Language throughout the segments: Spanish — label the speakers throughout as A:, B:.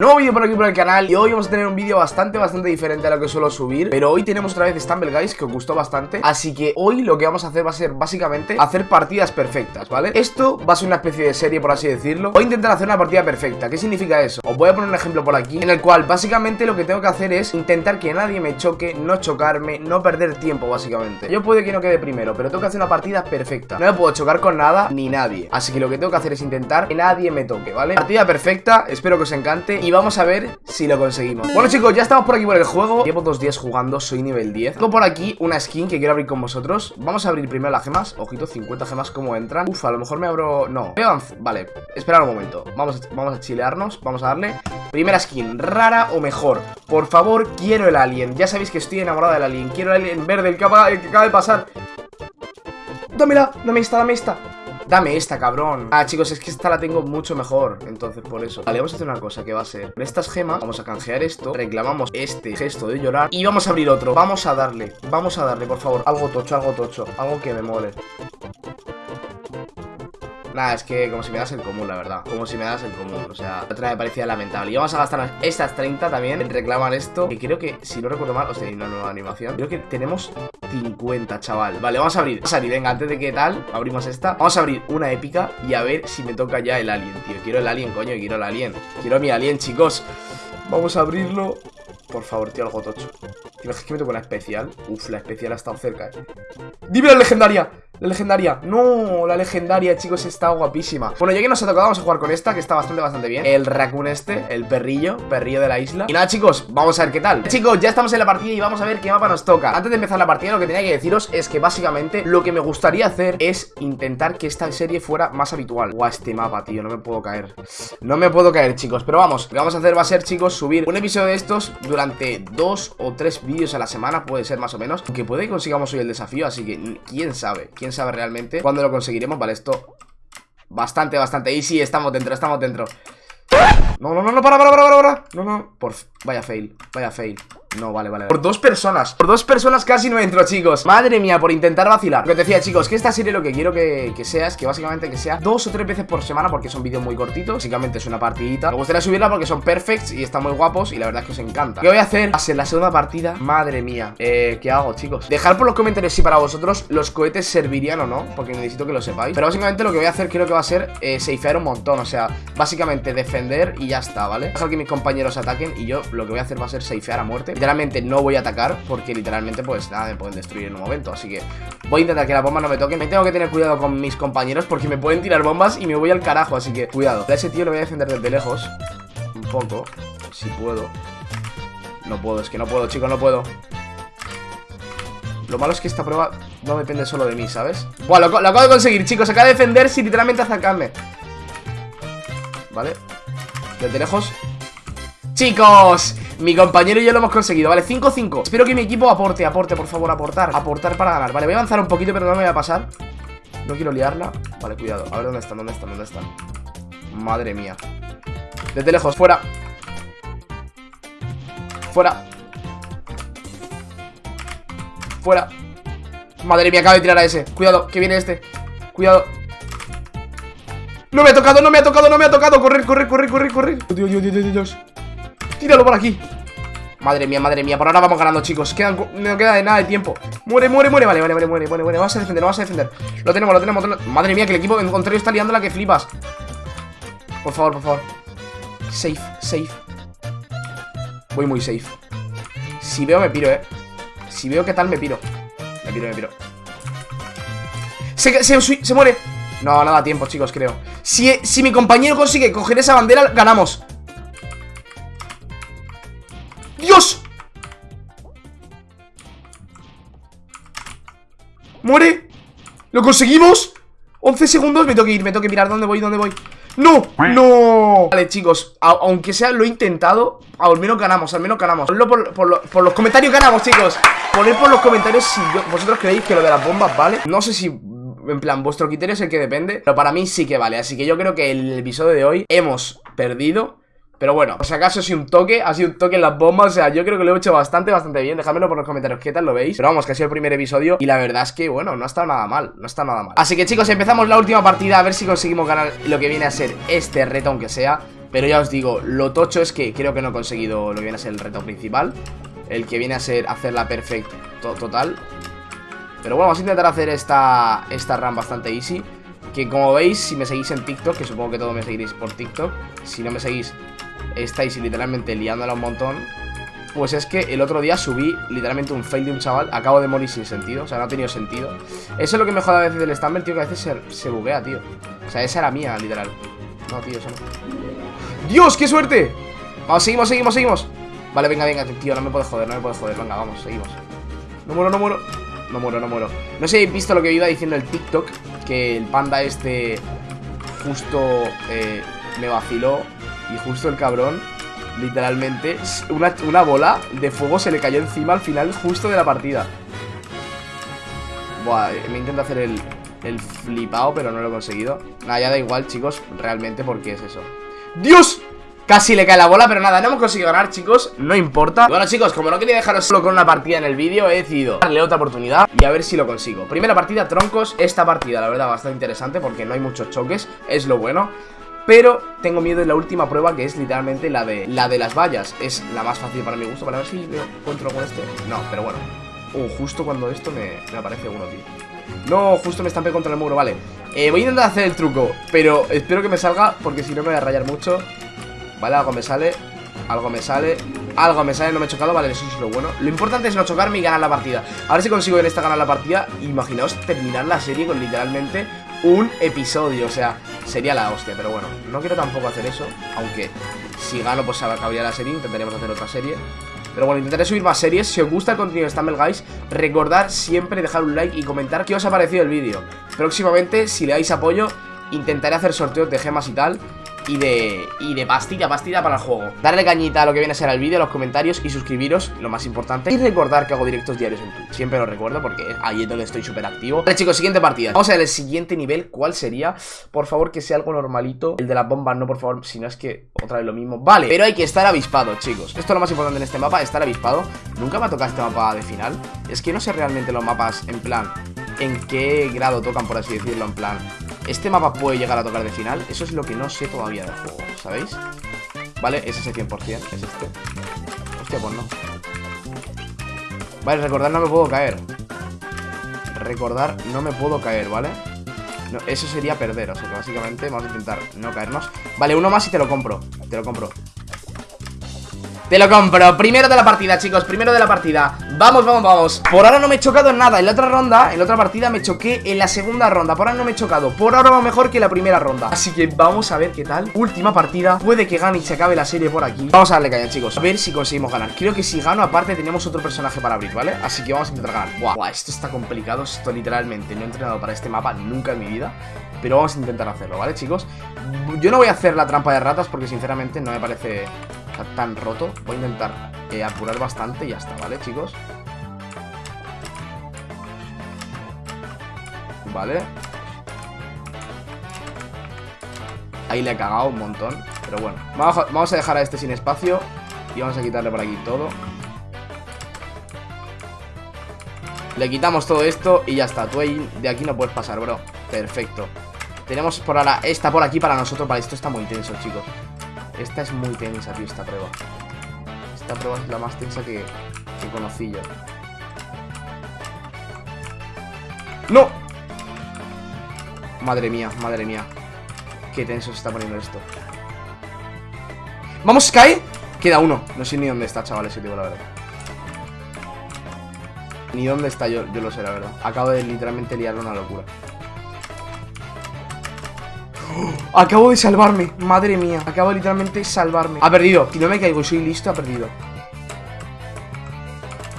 A: Nuevo vídeo por aquí por el canal y hoy vamos a tener un vídeo bastante, bastante diferente a lo que suelo subir Pero hoy tenemos otra vez Stumble Guys que os gustó bastante Así que hoy lo que vamos a hacer va a ser básicamente hacer partidas perfectas, ¿vale? Esto va a ser una especie de serie por así decirlo Voy a intentar hacer una partida perfecta, ¿qué significa eso? Os voy a poner un ejemplo por aquí En el cual básicamente lo que tengo que hacer es intentar que nadie me choque, no chocarme, no perder tiempo básicamente Yo puede que no quede primero, pero tengo que hacer una partida perfecta No me puedo chocar con nada ni nadie Así que lo que tengo que hacer es intentar que nadie me toque, ¿vale? Partida perfecta, espero que os encante y vamos a ver si lo conseguimos. Bueno chicos, ya estamos por aquí por el juego. Llevo dos días jugando, soy nivel 10 Tengo por aquí una skin que quiero abrir con vosotros. Vamos a abrir primero las gemas. Ojito, 50 gemas, ¿cómo entran? Uf, a lo mejor me abro... No, vale, esperad un momento. Vamos a, vamos a chilearnos, vamos a darle. Primera skin, rara o mejor. Por favor, quiero el alien. Ya sabéis que estoy enamorado del alien. Quiero el alien verde, el que acaba, el que acaba de pasar. Dámela, dame esta, dame esta Dame esta, cabrón. Ah, chicos, es que esta la tengo mucho mejor. Entonces, por eso. Vale, vamos a hacer una cosa que va a ser. Con estas gemas, vamos a canjear esto. Reclamamos este gesto de llorar. Y vamos a abrir otro. Vamos a darle. Vamos a darle, por favor. Algo tocho, algo tocho. Algo que me mole Nada, es que como si me das el común, la verdad. Como si me das el común, o sea Otra me parecía lamentable. Y vamos a gastar estas 30 también En reclamar esto Que creo que, si no recuerdo mal O sea, una nueva animación. Creo que tenemos 50, chaval. Vale, vamos a abrir Vamos a abrir, venga, antes de que tal Abrimos esta. Vamos a abrir una épica Y a ver si me toca ya el alien, tío. Quiero el alien, coño, quiero el alien. Quiero mi alien, chicos. Vamos a abrirlo. Por favor, tío, algo tocho. Tío, es que me toca una especial Uf, la especial ha estado cerca, eh. ¡Dime la legendaria! La legendaria, no, la legendaria, chicos, está guapísima. Bueno, ya que nos ha tocado, vamos a jugar con esta Que está bastante, bastante bien. El raccoon este, el perrillo, perrillo de la isla. Y nada, chicos, vamos a ver qué tal. Chicos, ya estamos en la partida y vamos a ver qué mapa nos toca. Antes de empezar la partida, lo que tenía que deciros Es que básicamente, lo que me gustaría hacer Es intentar que esta serie fuera más habitual. Guau, este mapa, tío, no me puedo caer. No me puedo caer, chicos, pero vamos Lo que vamos a hacer va a ser, chicos, subir un episodio de estos Durante dos o tres vídeos a la semana Puede ser más o menos. Que puede que consigamos hoy el desafío, así que quién sabe Quién sabe realmente cuándo lo conseguiremos Vale, esto bastante, bastante. Y sí, estamos dentro, estamos dentro. No, no, no, no, para, para, para, para No, no, por... Vaya fail, vaya fail no, vale, vale Por dos personas. Por dos personas casi no entro, chicos. Madre mía, por intentar vacilar. Lo que decía, chicos Que esta serie lo que quiero que, sea Es que básicamente que sea dos o tres veces por semana Porque son vídeos muy cortitos. Básicamente es una partidita. Me gustaría subirla porque son perfects Y están muy guapos Y la verdad es que os encanta. ¿Qué voy a hacer? Ser la segunda partida. Madre mía. Eh, ¿qué hago, chicos? Dejar por los comentarios si para vosotros Los cohetes servirían o no Porque necesito que lo sepáis. Pero básicamente lo que voy a hacer Creo que va a ser eh, Safear un montón. O sea, básicamente defender Y ya está, ¿vale? Dejar que mis compañeros ataquen Y yo lo que voy a hacer va a ser safear a muerte Literalmente no voy a atacar porque literalmente pues nada, me pueden destruir en un momento. Así que voy a intentar que la bomba no me toque. Me tengo que tener cuidado con mis compañeros porque me pueden tirar bombas y me voy al carajo Así que cuidado. A ese tío lo voy a defender desde lejos Un poco, si puedo. No puedo, es que no puedo chicos, no puedo. Lo malo es que esta prueba no depende solo de mí, ¿sabes? Bueno, lo, lo acabo de conseguir, chicos Acaba de defender sin literalmente atacarme Vale. Desde lejos Chicos, mi compañero y yo lo hemos conseguido, ¿vale? 5-5 Espero que mi equipo aporte, aporte, por favor, aportar. Aportar para ganar, vale, voy a avanzar un poquito Pero no me voy a pasar. No quiero liarla. Vale, cuidado, a ver dónde están, dónde están, dónde están. Madre mía. Desde lejos, fuera. Fuera. Fuera. Madre mía, acaba de tirar a ese. Cuidado, que viene este. Cuidado. No me ha tocado, no me ha tocado, no me ha tocado. Correr, correr, correr, correr, correr. Dios, Dios, Dios, Dios Tíralo por aquí. Madre mía, madre mía, por ahora vamos ganando, chicos. Quedan, No queda de nada de tiempo. Muere, muere, muere, vale, vale, vale, muere, muere, muere. Vamos a defender, vamos a defender. Lo tenemos, lo tenemos, Madre mía, que el equipo contrario está liando la que flipas. Por favor, por favor. Safe, safe. Voy muy safe. Si veo me piro, eh. Si veo qué tal me piro. Me piro, me piro. Se, se, muere. No, no da tiempo, chicos, creo. Si, si mi compañero consigue coger esa bandera, ganamos ¡Dios! ¡Muere! ¡Lo conseguimos! 11 segundos, me tengo que ir, me tengo que mirar dónde voy, dónde voy ¡No! ¡No! Vale, chicos, aunque sea lo he intentado Al menos ganamos, al menos ganamos Ponlo por, por, los comentarios ganamos, chicos Poned por los comentarios si vosotros creéis que lo de las bombas vale No sé si en plan, vuestro criterio es el que depende Pero para mí sí que vale Así que yo creo que el episodio de hoy hemos perdido pero bueno, por si acaso ha sido un toque, ha sido un toque en las bombas O sea, yo creo que lo he hecho bastante, bastante bien Dejadmelo por los comentarios qué tal lo veis Pero vamos, que ha sido el primer episodio Y la verdad es que, bueno, no ha estado nada mal No está nada mal Así que chicos, empezamos la última partida A ver si conseguimos ganar lo que viene a ser este reto, aunque sea Pero ya os digo, lo tocho es que creo que no he conseguido lo que viene a ser el reto principal. El que viene a ser hacer la perfect total. Pero bueno, vamos a intentar hacer esta, esta run bastante easy. Que como veis, si me seguís en TikTok, que supongo que todos me seguiréis por TikTok, si no me seguís, estáis literalmente liándola un montón. Pues es que el otro día subí literalmente un fail de un chaval Acabo de morir sin sentido, o sea, no ha tenido sentido. Eso es lo que me jode a veces del Stumble, tío Que a veces se, buguea, tío. O sea, esa era mía, literal. No, tío, eso no. ¡Dios, qué suerte! Vamos, seguimos, seguimos, seguimos. Vale, venga, venga, tío, no me puedes joder, no me puedes joder. Venga, vamos, seguimos. No muero, no muero. No muero, no muero. No sé si habéis visto lo que iba diciendo el TikTok Que el panda este Justo eh, me vaciló Y justo el cabrón Literalmente, una, bola de fuego se le cayó encima al final justo de la partida. Buah, me intento hacer el, el flipado, pero no lo he conseguido. Nada, ya da igual, chicos, realmente, porque es eso. ¡Dios! Casi le cae la bola, pero nada, no hemos conseguido ganar, chicos No importa Bueno, chicos, como no quería dejaros solo con una partida en el vídeo He decidido darle otra oportunidad y a ver si lo consigo Primera partida, troncos Esta partida, la verdad, bastante interesante Porque no hay muchos choques Es lo bueno pero tengo miedo de la última prueba que es literalmente la de la de las vallas. Es la más fácil para mi gusto. Para ver si me encuentro con este. No, pero bueno. Uh, justo cuando esto me, aparece uno, tío. No, justo me estampé contra el muro, vale. Eh, Voy a intentar hacer el truco Pero espero que me salga porque si no me voy a rayar mucho. Vale, algo me sale Algo me sale Algo me sale, no me he chocado, vale, eso es lo bueno. Lo importante es no chocarme y ganar la partida. A ver si consigo en esta ganar la partida. Imaginaos terminar la serie con literalmente un episodio O sea, sería la hostia, pero bueno No quiero tampoco hacer eso Aunque si gano pues acabaría la serie Intentaremos hacer otra serie. Pero bueno, intentaré subir más series. Si os gusta el contenido de Stumble Guys Recordad siempre dejar un like y comentar qué os ha parecido el vídeo. Próximamente, si le dais apoyo Intentaré hacer sorteos de gemas y tal y de, y de pastilla, pastilla para el juego. Darle cañita a lo que viene a ser el vídeo, los comentarios y suscribiros, lo más importante. Y recordar que hago directos diarios en Twitch, siempre lo recuerdo porque ahí es donde estoy súper activo. Vale chicos, siguiente partida. Vamos a ver el siguiente nivel, ¿cuál sería? Por favor que sea algo normalito. El de las bombas, no por favor, si no es que otra vez lo mismo. Vale, pero hay que estar avispado chicos. Esto es lo más importante en este mapa, estar avispado. Nunca me ha tocado este mapa de final. Es que no sé realmente los mapas en plan En qué grado tocan, por así decirlo, en plan este mapa puede llegar a tocar de final. Eso es lo que no sé todavía del juego, ¿sabéis? Vale, es ese 100%, es este. Hostia, pues no. Vale, recordar no me puedo caer. Recordar no me puedo caer, ¿vale? Eso sería perder, o sea que básicamente vamos a intentar no caernos. Vale, uno más y te lo compro Te lo compro te lo compro, primero de la partida, chicos, primero de la partida. Vamos, vamos, vamos. Por ahora no me he chocado en nada, en la otra ronda En la otra partida me choqué en la segunda ronda. Por ahora no me he chocado, por ahora va mejor que la primera ronda. Así que vamos a ver qué tal. Última partida, puede que gane y se acabe la serie por aquí. Vamos a darle caña, chicos, a ver si conseguimos ganar. Creo que si gano, aparte tenemos otro personaje para abrir, ¿vale? Así que vamos a intentar ganar. Buah, esto está complicado, esto literalmente No he entrenado para este mapa nunca en mi vida. Pero vamos a intentar hacerlo, ¿vale, chicos? Yo no voy a hacer la trampa de ratas porque sinceramente no me parece tan roto Voy a intentar eh, apurar bastante y ya está, ¿vale, chicos? Vale Ahí le he cagado un montón Pero bueno, vamos a dejar a este sin espacio Y vamos a quitarle por aquí todo. Le quitamos todo esto y ya está. Tú ahí, de aquí no puedes pasar, bro. Perfecto. Tenemos por ahora esta por aquí para nosotros Vale, esto está muy tenso, chicos esta es muy tensa, tío, esta prueba. Esta prueba es la más tensa que, que conocí yo. ¡No! Madre mía, madre mía. Qué tenso se está poniendo esto. ¡Vamos, cae! Queda uno. No sé ni dónde está, chavales, si digo la verdad. Ni dónde está yo, yo lo sé, la verdad. Acabo de literalmente liar una locura. Acabo de salvarme, madre mía Acabo de literalmente salvarme Ha perdido, si no me caigo y soy listo, ha perdido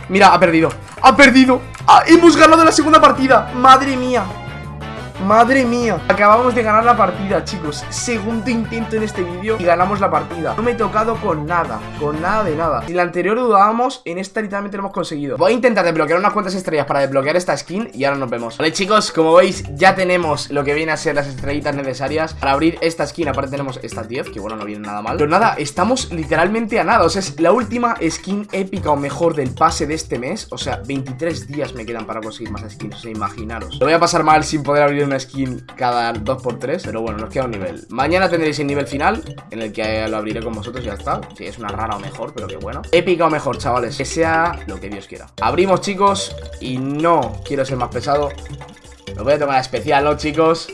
A: Mira, ha perdido ¡Ha perdido! ¡Ah, ¡Hemos ganado la segunda partida! ¡Madre mía! Madre mía Acabamos de ganar la partida, chicos. Segundo intento en este vídeo y ganamos la partida. No me he tocado con nada Con nada de nada. Si la anterior dudábamos, en esta literalmente lo hemos conseguido. Voy a intentar desbloquear unas cuantas estrellas para desbloquear esta skin Y ahora nos vemos. Vale, chicos, como veis, ya tenemos lo que viene a ser las estrellitas necesarias Para abrir esta skin, aparte tenemos estas 10 Que bueno, no vienen nada mal. Pero nada, estamos literalmente a nada. O sea, es la última skin épica o mejor del pase de este mes. O sea, 23 días me quedan para conseguir más skins O sea, imaginaros. Lo voy a pasar mal sin poder abrir una skin cada 2x3 Pero bueno, nos queda un nivel. Mañana tendréis el nivel final En el que lo abriré con vosotros y ya está. Si es una rara o mejor, pero que bueno. Épica o mejor, chavales Que sea lo que Dios quiera. Abrimos, chicos Y no quiero ser más pesado. Me voy a tomar especial, ¿no, chicos?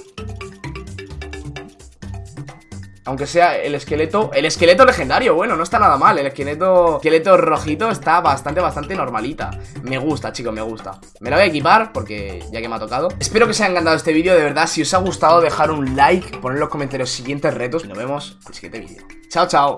A: Aunque sea el esqueleto El esqueleto legendario, bueno, no está nada mal El esqueleto, esqueleto rojito está bastante, bastante normalita. Me gusta, chicos, me gusta. Me la voy a equipar porque ya que me ha tocado. Espero que os haya encantado este vídeo, de verdad Si os ha gustado, dejar un like Poner en los comentarios siguientes retos Y nos vemos en el siguiente vídeo. Chao, chao